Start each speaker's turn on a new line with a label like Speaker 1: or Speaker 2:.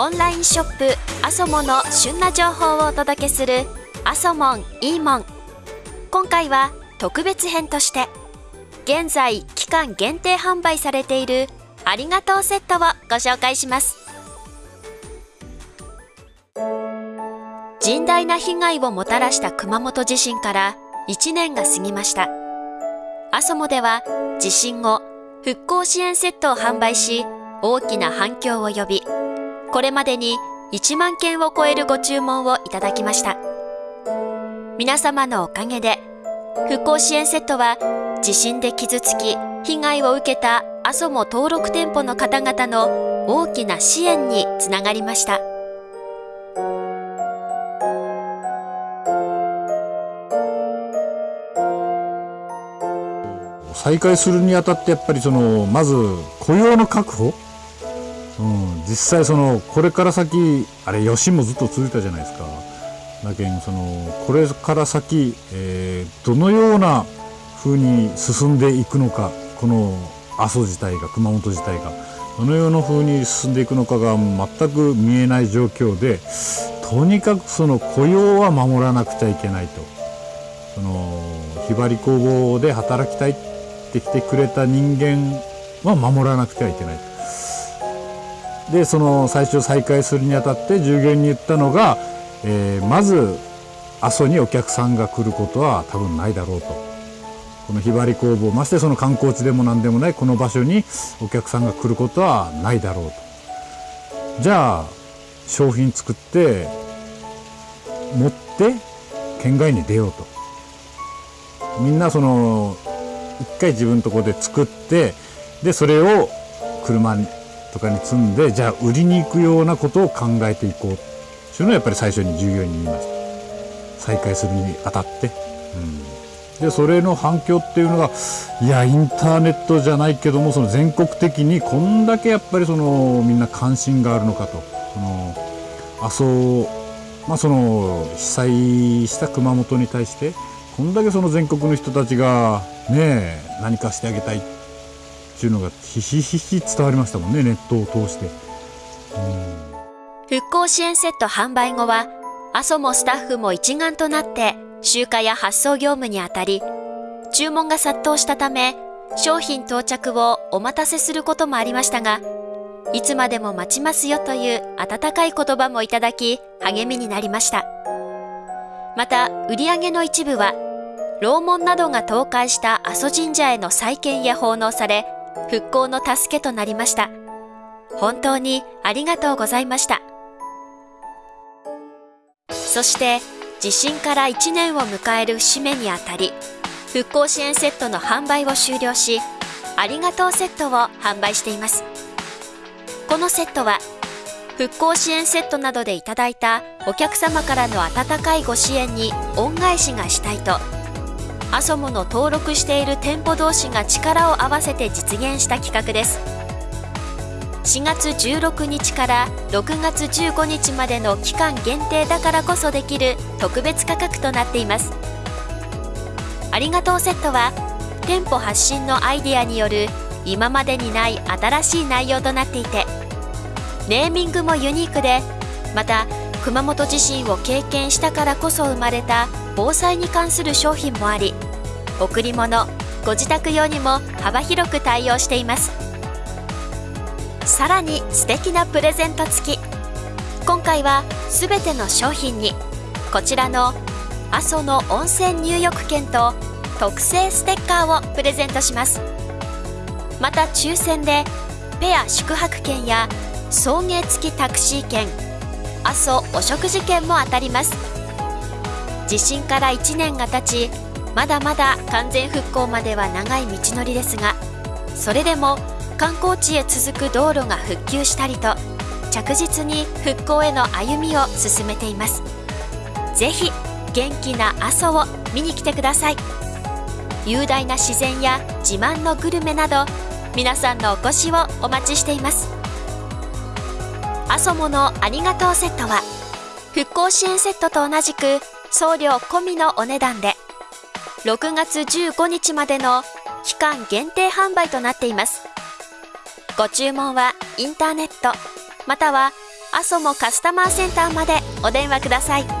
Speaker 1: オンショップアソモの旬な情報をお届けするアソモンいいもん今回は特別編として現在期間限定販売されているありがとうセットをご紹介します。甚大な被害をもたらした熊本地震から1年が過ぎました。アソモでは地震後復興支援セットを販売し大きな反響を呼びこれまでに1万件を超えるご注文をいただきました。皆様のおかげで復興支援セットは地震で傷つき被害を受けた阿蘇も登録店舗の方々の大きな支援につながりました。
Speaker 2: 再開するにあたってやっぱりそのまず雇用の確保、うん、実際そのこれから先あれ余震もずっと続いたじゃないですか。だけんそのこれから先、えー、どのような風に進んでいくのかこの阿蘇自体が熊本自体がどのような風に進んでいくのかが全く見えない状況でとにかくその雇用は守らなくちゃいけないと。そのひばり工房で働きたいってきてくれた人間は守らなくてはいけない。と。でその最初再開するにあたって従業員に言ったのが、えー、まず阿蘇にお客さんが来ることは多分ないだろうと。このひばり工房ましてその観光地でも何でもないこの場所にお客さんが来ることはないだろうとじゃあ商品作って持って県外に出ようとみんなその一回自分のとこで作ってでそれを車にとかに積んでじゃあ売りに行くようなことを考えていこう。っていうのをやっぱり最初に従業員に言いました。再開するにあたって。うん。でそれの反響っていうのがいやインターネットじゃないけどもその全国的にこんだけやっぱりそのみんな関心があるのかと。その阿蘇まあその被災した熊本に対してこんだけその全国の人たちがね何かしてあげたいっていうのがひしひし伝わりましたもんねネットを通して。
Speaker 1: 復興支援セット販売後は阿蘇もスタッフも一丸となって集荷や発送業務にあたり、注文が殺到したため、商品到着をお待たせすることもありましたが、いつまでも待ちますよという温かい言葉もいただき、励みになりました。また、売り上げの一部は、楼門などが倒壊した阿蘇神社への再建へ奉納され、復興の助けとなりました。本当にありがとうございました。そして、地震から1年を迎える節目にあたり、復興支援セットの販売を終了し、ありがとうセットを販売しています。このセットは、復興支援セットなどでいただいたお客様からの温かいご支援に恩返しがしたいと、アソモの登録している店舗同士が力を合わせて実現した企画です。4月16日から6月15日までの期間限定だからこそできる特別価格となっていますありがとうセットは店舗発信のアイデアによる今までにない新しい内容となっていてネーミングもユニークでまた熊本地震を経験したからこそ生まれた防災に関する商品もあり贈り物ご自宅用にも幅広く対応しています。さらに素敵なプレゼント付き。今回は全ての商品にこちらの阿蘇の温泉入浴券と特製ステッカーをプレゼントします。また抽選でペア宿泊券や送迎付きタクシー券阿蘇お食事券も当たります。地震から1年が経ちまだまだ完全復興までは長い道のりですがそれでも観光地へ続く道路が復旧したりと着実に復興への歩みを進めています。ぜひ元気な阿蘇を見に来てください。雄大な自然や自慢のグルメなど皆さんのお越しをお待ちしています。アソモのありがとうセットは復興支援セットと同じく送料込みのお値段で6月15日までの期間限定販売となっています。ご注文はインターネットまたはアソモカスタマーセンターまでお電話ください。